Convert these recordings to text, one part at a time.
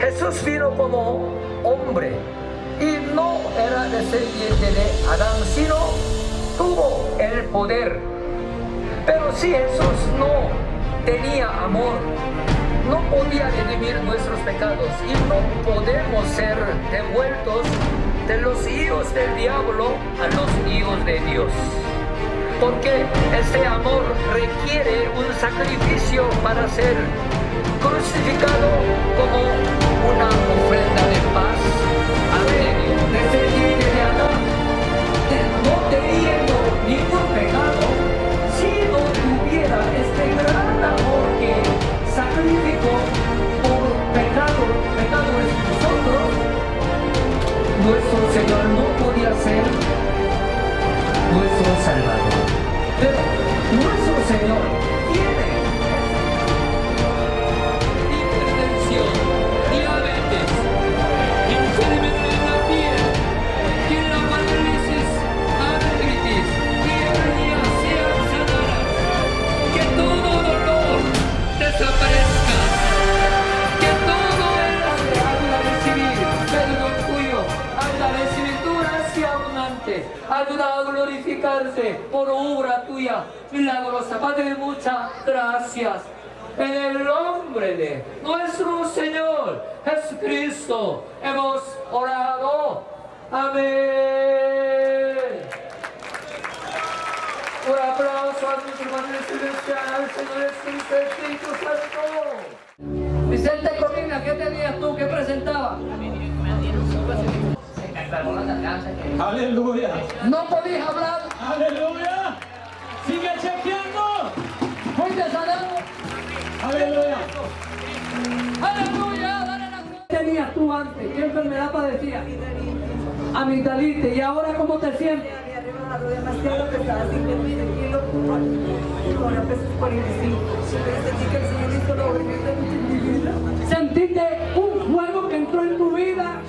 Jesús vino como hombre y no era descendiente de Adán, sino tuvo el poder. Pero si Jesús no tenía amor, no podía redimir nuestros pecados y no podemos ser devueltos de los hijos del diablo a los hijos de Dios. Porque este amor requiere un sacrificio para ser crucificado como una ofrenda de paz ayuda a glorificarse por obra tuya milagrosa. Padre, muchas gracias. En el nombre de nuestro Señor Jesucristo hemos orado. Amén. Un aplauso a nuestros hermanos celestiales, Señor Jesucristo, Santo. Vicente Corina, ¿qué tenías tú? ¿Qué presentaba? Aleluya. No podías hablar, Aleluya. Sigue chequeando. fuiste sanado. Aleluya. Aleluya, dale la gloria. ¿Qué tenías tú antes? ¿Qué enfermedad padecías? Amigdalitis. ¿Y ahora cómo te sientes? Me arriba la rodilla demasiado pesada, 50 kilos, con la peso 45. Pero sentí que el Señor hizo lo bonito en mi vida. ¿Sentiste un fuego que entró en tu vida?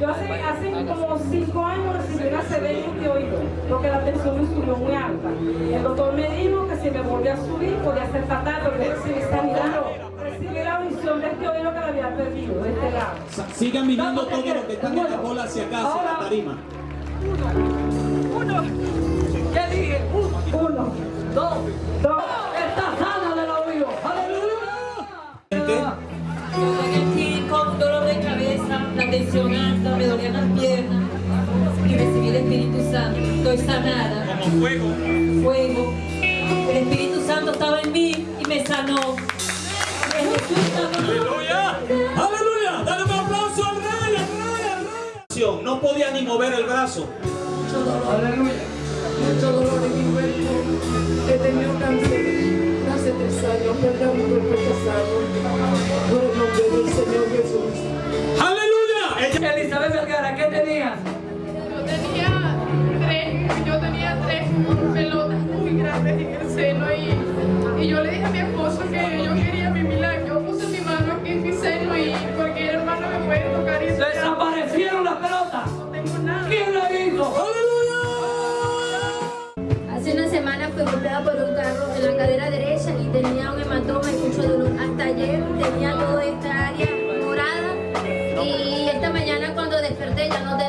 Yo hace, hace como 5 años recibí una CB en mi oído, porque la tensión me subió muy alta. El doctor me dijo que si me volvía a subir podía ser fatal, porque recibí sanidad. Recibí la visión de este oído que la había perdido, de este lado. Sigan mirando todo lo que están en la bola hacia acá, hacia la tarima. ¿Qué dije? Uno, Uno, dos, dos, tensión alta, me dolían las piernas y recibí el Espíritu Santo. Estoy sanada. Como fuego. Fuego. El Espíritu Santo estaba en mí y me sanó. Aleluya. Aleluya. Dale un aplauso al rey, al rey, al rey. No podía ni mover el brazo. mucho dolor. Mucho dolor en mi cuerpo. He tenido cuando desperté ya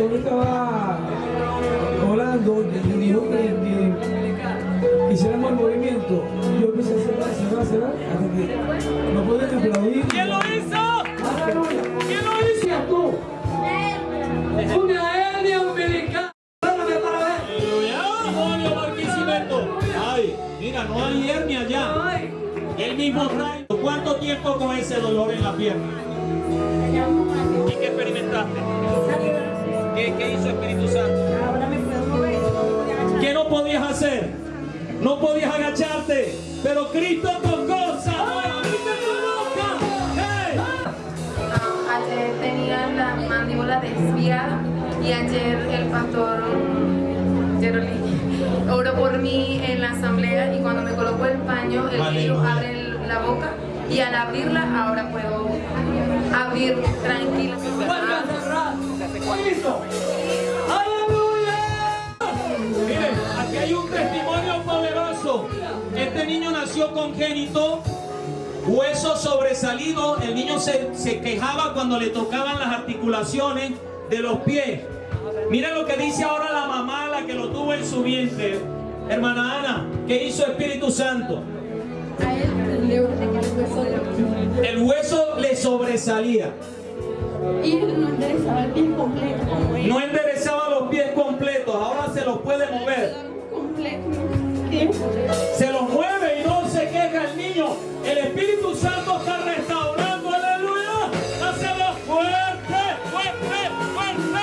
pastor estaba orando, le dijo que, que hiciéramos el movimiento. Yo empecé a cerrar, cerrar, cerrar, hasta que no pueden aplaudir. ¿Quién lo hizo? Aleluya. ¿Quién lo hizo? Tú, una. ¡Julio Barquisimeto! ¡Ay! Mira, no hay hernia ya. El mismo trae. ¿Cuánto tiempo con ese dolor en la pierna? ¿Y qué experimentaste? ¿Qué, qué hizo Espíritu Santo? Ahora me puedo mover, agachar. ¿Qué no podías hacer? No podías agacharte, pero Cristo tocó, sanó, Cristo toca. ¡Hey! Ayer tenía la mandíbula desviada y ayer el pastor Gerolini oró por mí en la asamblea y cuando me colocó el paño, el niño abre la boca y al abrirla ahora puedo abrir tranquila. Vuelve a cerrar. ¿Qué hizo? ¡Aleluya! Miren, aquí hay un testimonio poderoso. Este niño nació congénito, hueso sobresalido. El niño se, se quejaba cuando le tocaban las articulaciones de los pies. Miren lo que dice ahora la mamá, la que lo tuvo en su vientre. Hermana Ana, ¿qué hizo Espíritu Santo? El hueso le sobresalía. Y él no enderezaba el pie completo como él. No enderezaba los pies completos, ahora se los puede mover. Se los mueve y no se queja el niño. El Espíritu Santo está restaurando, aleluya. Dáselo fuerte, fuerte, fuerte.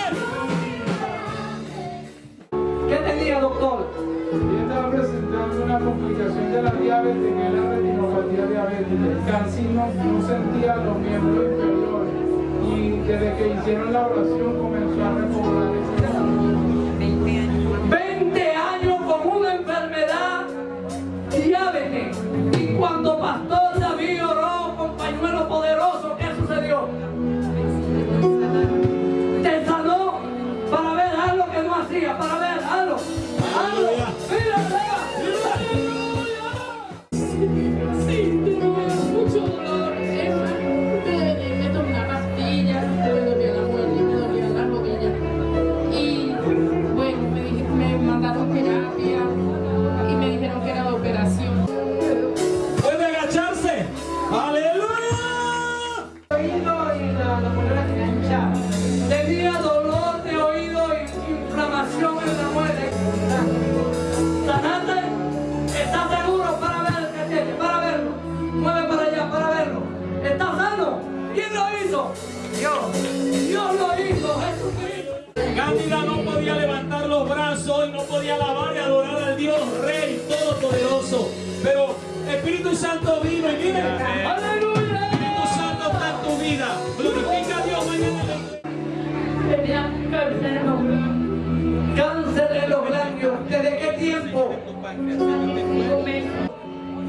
¿Qué tenía, doctor? Y estaba presentando una complicación de la diabetes, que es la retinopatía diabética. Casi no, no sentía los miembros desde que hicieron la oración comenzó a repoblar ese Santo y miren. ¡Aleluya! Espíritu Santo está en tu vida. Glorifica a Dios mañana. cáncer en los ganglios. Cáncer en los ganglios. ¿Desde qué tiempo?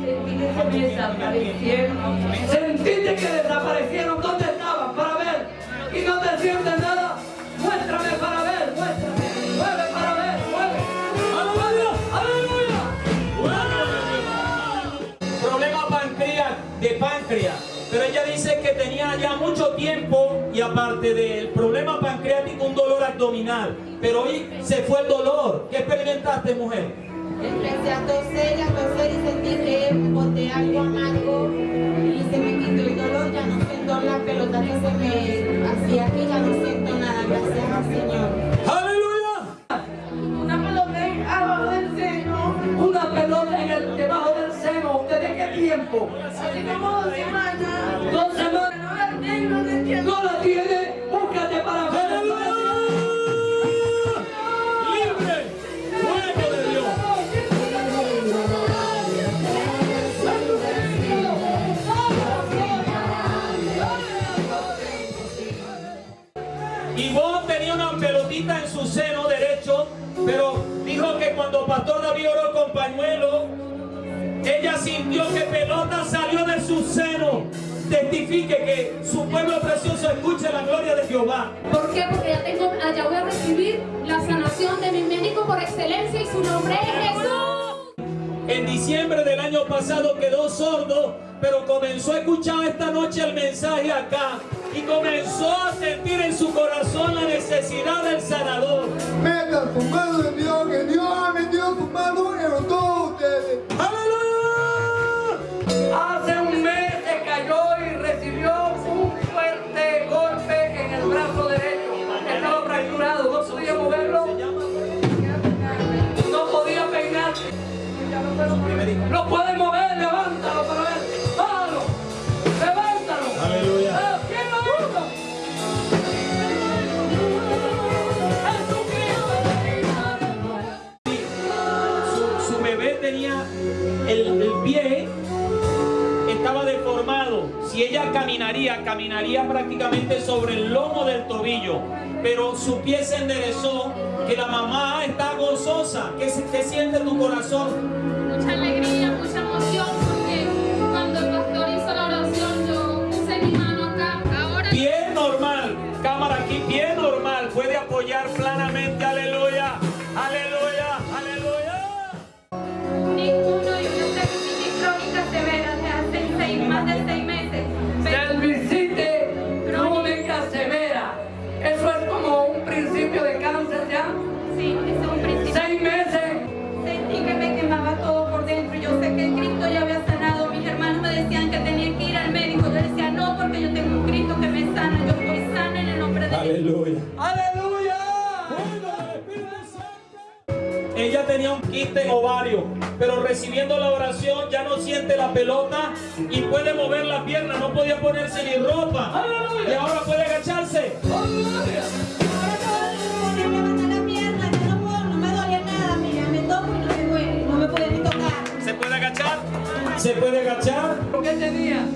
Sentí que desaparecieron. Sentiste que desaparecieron. ¿Dónde estaban? Para ver. Y no te sientes tiempo y aparte del problema pancreático un dolor abdominal. Pero hoy se fue el dolor. ¿Qué experimentaste, mujer? Empecé a toser y a toser y sentí que boté algo amargo y se me quitó el dolor, ya no siento la pelota que se me hacía aquí, ya no siento nada, gracias al Señor. ¡Aleluya! Una pelota en- abajo del seno, Una pelota en el debajo del seno. ¿Desde qué tiempo? así como Pastor David oró con pañuelo, ella sintió que pelota salió de su seno. Testifique que su pueblo precioso escuche la gloria de Jehová. ¿Por qué? Porque ya tengo, allá voy a recibir la sanación de mi médico por excelencia y su nombre es Jesús. En diciembre del año pasado quedó sordo, pero comenzó a escuchar esta noche el mensaje acá y comenzó a sentir en su corazón la necesidad del sanador. Metan su mano en Dios, que Dios ha metido su mano en todos ustedes. Mucha alegría, mucha emoción, porque cuando el pastor hizo la oración, yo puse mi mano tenía un quiste en ovario, pero recibiendo la oración ya no siente la pelota y puede mover la pierna, no podía ponerse ni ropa. Y ahora puede agacharse. levantar la pierna, que no puedo, no me dolía nada, mira, me toco y no me duele, no me podía ni tocar. ¿Se puede agachar? ¿Se puede agachar? ¿Qué tenía?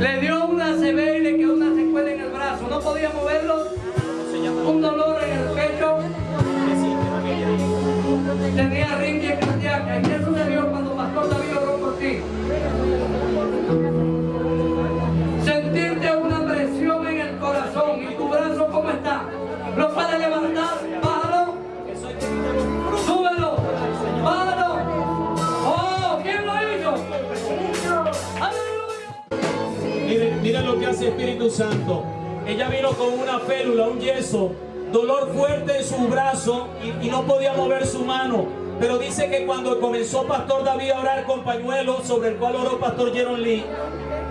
Le dio una le quedó una secuela en el brazo. No podía moverlo. Un dolor Tenía arritmia cardíaca. Y le dio cuando Pastor David oró por ti. Sentirte una presión en el corazón. ¿Y tu brazo cómo está? ¿Lo puedes levantar? Bájalo. Súbelo. Bájalo. ¡Oh! ¿Quién lo hizo? ¡Aleluya! Miren, miren lo que hace Espíritu Santo. Ella vino con una félula, un yeso, dolor fuerte en su brazo y, y no podía mover su mano. Pero dice que cuando comenzó Pastor David a orar con pañuelo, sobre el cual oró Pastor Jeron Lee,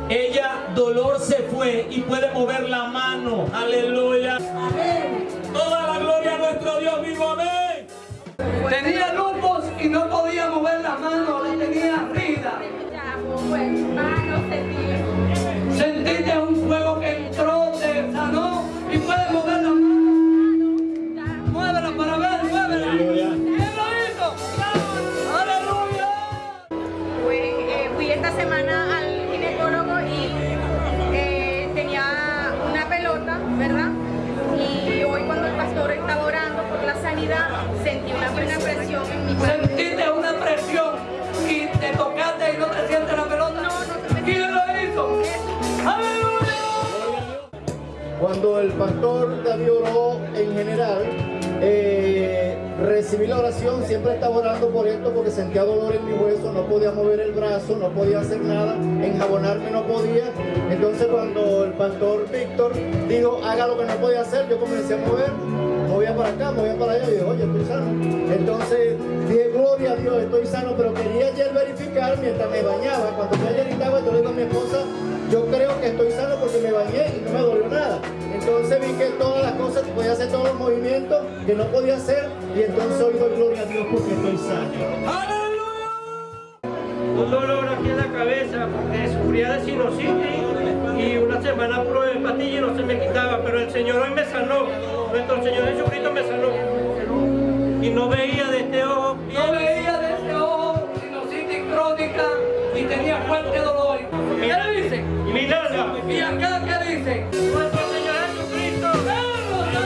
ella, dolor se fue y puede mover la mano. Aleluya. Toda la gloria a nuestro Dios vivo. Amén. Tenía lupus y no podía mover la mano, la tenía rida. Cuando el pastor David oró en general, eh, recibí la oración, siempre estaba orando por esto porque sentía dolor en mi hueso, no podía mover el brazo, no podía hacer nada, enjabonarme no podía. Entonces cuando el pastor Víctor dijo, haga lo que no podía hacer, yo comencé a mover, movía para acá, movía para allá y dije, oye, estoy sano. Entonces dije, gloria a Dios, estoy sano, pero quería ayer verificar mientras me bañaba. Cuando yo ayer yo le digo a mi esposa, yo creo que estoy sano porque me bañé y no me dolió nada. Entonces vi que todas las cosas, podía hacer todos los movimientos que no podía hacer y entonces hoy doy gloria a Dios porque estoy sano. un dolor aquí en la cabeza porque sufría de sinusitis y una semana probé pastillas y no se me quitaba, pero el Señor hoy me sanó, nuestro Señor Jesucristo me sanó y no veía de este Y acá que dice, nuestro Señor Jesucristo,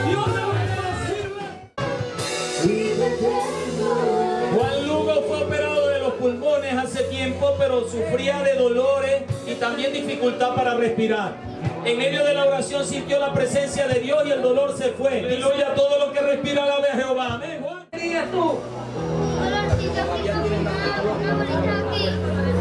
Dios de Juan Lugo fue operado de los pulmones hace tiempo, pero sufría de dolores y también dificultad para respirar. En medio de la oración sintió la presencia de Dios y el dolor se fue. Diluye a todo lo que respira alabe a Jehová. Amén. Juan. ¿qué dirías tú? Uno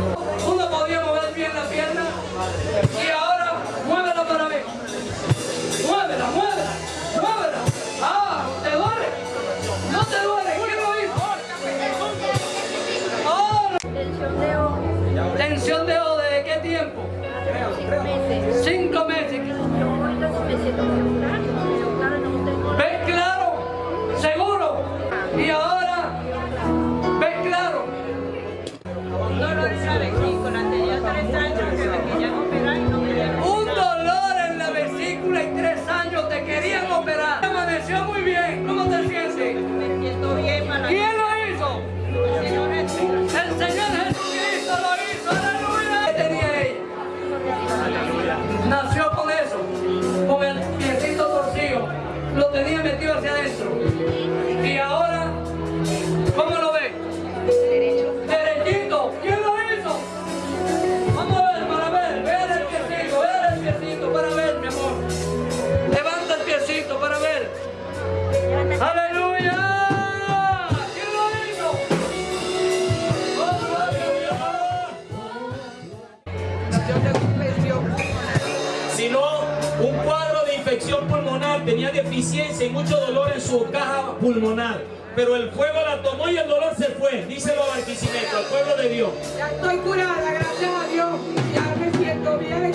mucho dolor en su caja pulmonar. Pero el fuego la tomó y el dolor se fue. Díselo a Barquisimeto, al pueblo de Dios. Ya estoy curada, gracias a Dios. Ya me siento bien.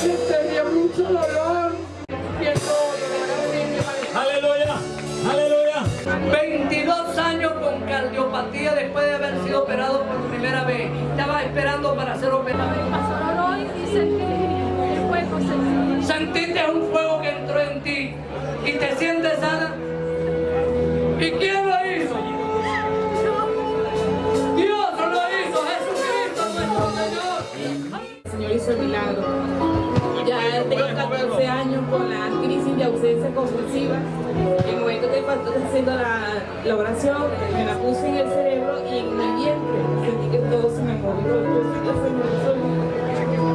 Tenía mucho dolor. Siento. Aleluya, aleluya. 22 años con cardiopatía después de haber sido operado por primera vez. Estaba esperando para ser operado. Sentiste un fuego te sientes sana. ¿Y quién lo hizo? Dios lo hizo, Jesucristo nuestro Señor. El Señor hizo el milagro. Ya tengo 14 años con la crisis de ausencia compulsiva. En el momento que el pastor está haciendo la, la oración, me la puse en el cerebro y en mi vientre. Sentí que todo se me movió.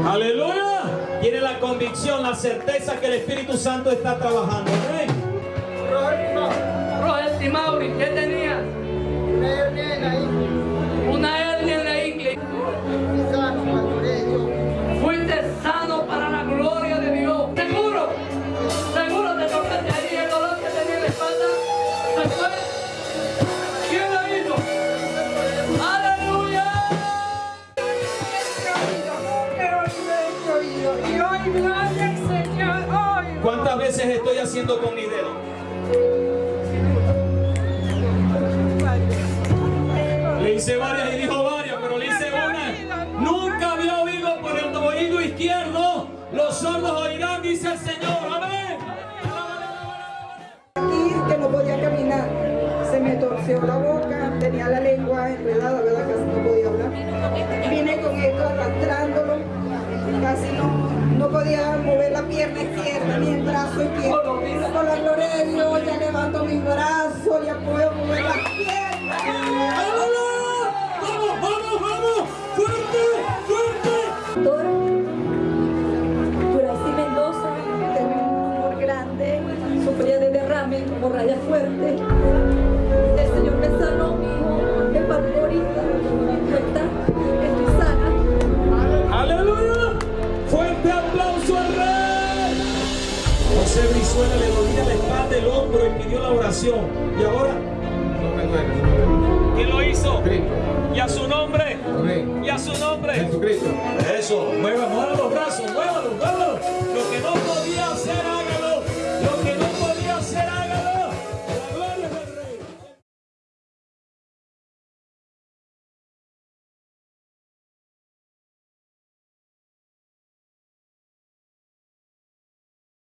Aleluya. Tiene la convicción, la certeza que el Espíritu Santo está trabajando. Amén. Roger Los sordos oirán, dice el Señor. Amén. aquí que no podía caminar. Se me torció la boca, tenía la lengua enredada, ¿verdad? Casi no podía hablar. Vine con esto arrastrándolo, casi no, no podía mover la pierna izquierda ni el brazo izquierdo. Con la gloria de Dios ya levanto mis brazos, ya puedo mover las piernas. Hemorragia fuerte. El Señor me sanó, mi hijo, me ahorita, no está, estoy sana. ¡Aleluya! ¡Fuerte aplauso al rey! José Brizuela le dolía la espalda, el hombro y pidió la oración. ¿Y ahora? ¿Quién lo hizo? ¿Y a su nombre? ¿Y a su nombre? Jesucristo.